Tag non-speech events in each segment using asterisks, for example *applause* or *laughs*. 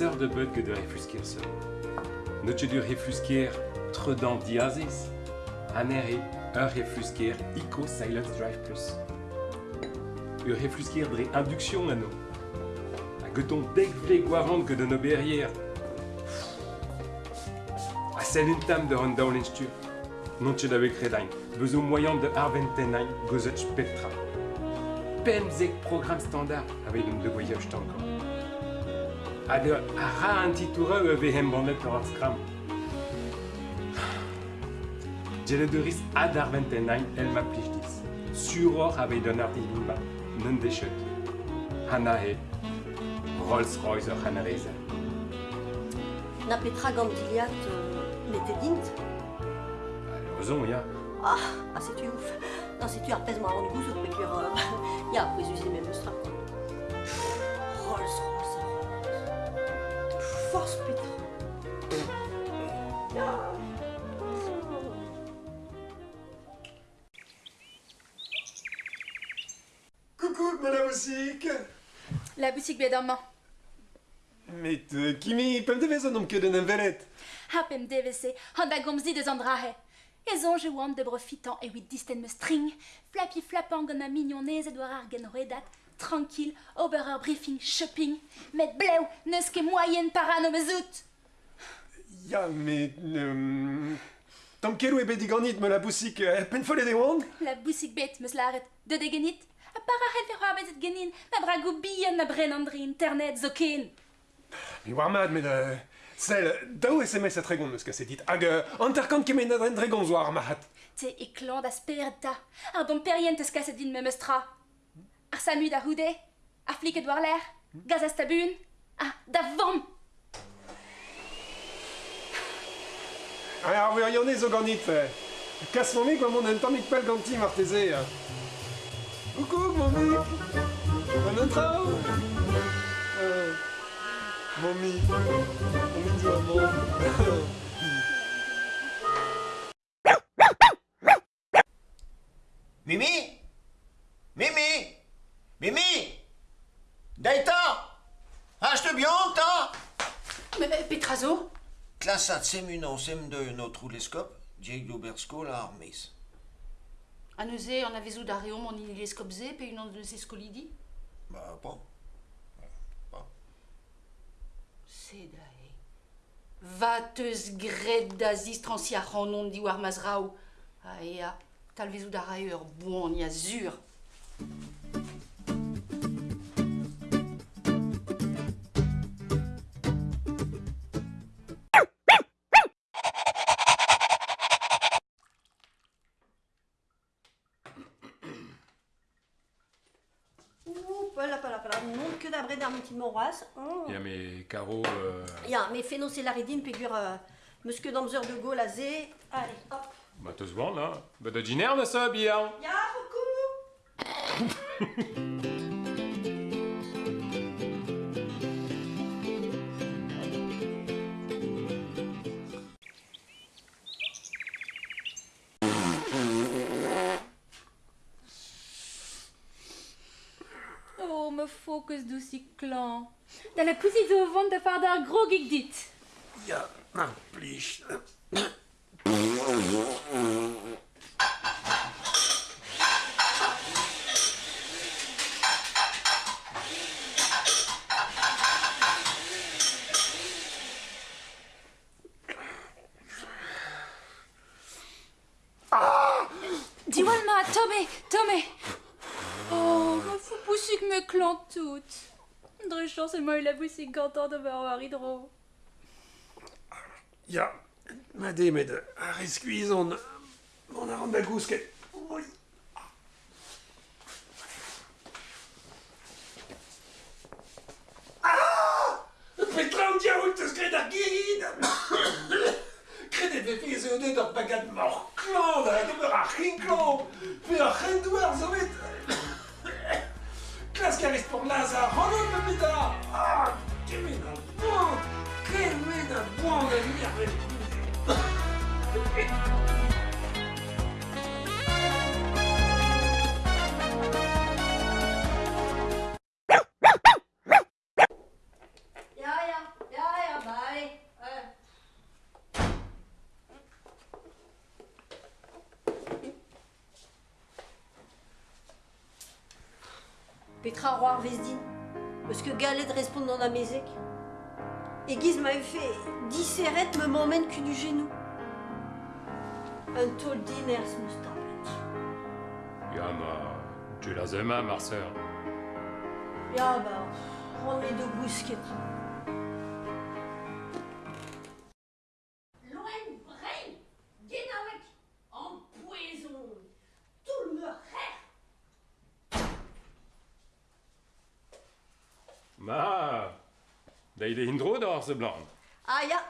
sœur de bud que de refusquer so. Noche du refusquer tredan diazis. Anere un refusquer ico silence drive plus. Un refusquer dre induction ano. A geton deg vle guarant que de no berrière. A tame de ronda l'instu. Non c'è d'avec. Besoin moyen de arventenain gozech petra. Pemzek programme standard avec une de voyage encore. A de a ra un titura e vehem bandet par scram. Jele de ris ad arventenain el ma plichtis. Suror avec d'un artilimba, non déchet. Hana he. Rolls Royce Hana Rezer. Na Petra Gandiliat euh, n'était dint. Ozon, ya. Ah, ah c'est tu ouf. Non, c'est tu arpèse moi en goût sur pécure. Euh, *laughs* ya, après usé même strap. Rolls Royce. Force Petra. Coucou, boutique La boutique bet an mañ. Met euh, kimi pem devez an om ket an envelet Ha pem devez an da gomzdi deus an drahe. Ezon je oan de brefitan e wit disten me string, flapi flapan gant a mignonez e doar ar genredat, tranquille, ober ur briefing, shopping, met bleu, neus ket moyen paran o mezout. Ya, met... Euh... Tam kerou e bet diganit me la bousik er penfolet e oan La bousik bet, meus laret, de degenit. A para het ver hoabet et genin, na brago bihan na bren andri internet zo ken. Mi war mad. Uh, Sel, daou SMS a tregon eus kaset dit, hag anterkant kemen na dren dregon zo ar mahat. Te e klan da sperta. Ar dom perient eus kaset din me meustra. Ar samu da houde. Ar fliket war l'air. Gaz a stabun. Ah, da vam. Ha, ar veur yone zo ganit. Kas mon mik, mon un tammik pel ganti. Coucou, mon mik Mon intra euh, Mon mi. Mon mi du maman. Mimi. Mimi. Mimi. Daïta. Achete bien, ta Mais Petrazo. Classat semunon sem de notre roulescope, Diego Bersko la. A neuze an avezou da reom an ileskopze pe unan de ses skolidi Bah, pas. Se da e. Vateus gred da zistransi a c'hanon di war mazrao. A ea, tal vezou da boan ya zur. Que d'abré d'armentin moras. Oh. Ya, mais Caro... Euh... Ya, mais fais-nous c'est la rédine, pécure. Euh, Monsieur d'Amzer de Gaulle, azé. Allez, hop. Bah, vant, là. Bah, de diner, na ça, bien. Ya, coucou *laughs* focus douci clan. Da la pousit au vent de far d'ar gros gig dit. Ya, mar plich. Tomé, Tomé. Oh, me fou poussik me clan tout. Dre chance et moi la boussik gantant de voir hydro. Ya, made met ar eskuizon, mon ar an da gousket. Oi. Ah Petra an diaout eus gret ar gid Kredet ve fiz eo deuet ar bagad mork. Rinkland, de beur a Rinkland. Puis a Rendouer, zo met. Klasker is pour Lazar, Ronan me bida. Ah, kemé d'un bon. Kemé d'un bon. Petra Roar Vesdin, parce que Galet répond dans la mezek. Et Guise m'avait fait 10 serrettes me m'emmène que du genou. Un tol diners mustapet. Ja, maar tu l'as aimé, ma sœur. Ja, bah, prends les deux bousquettes. Da il est indro d'or, ce blanc. Ah ja,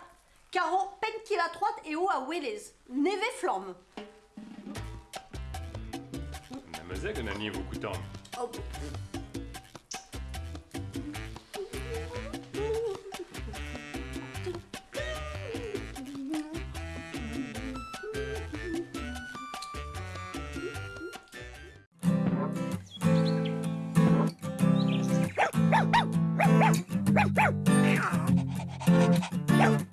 Caro, pen qui la troite et haut à Wélez. Neve flamme. Na mezeg, on a ni beaucoup de temps. Oh, Yeah.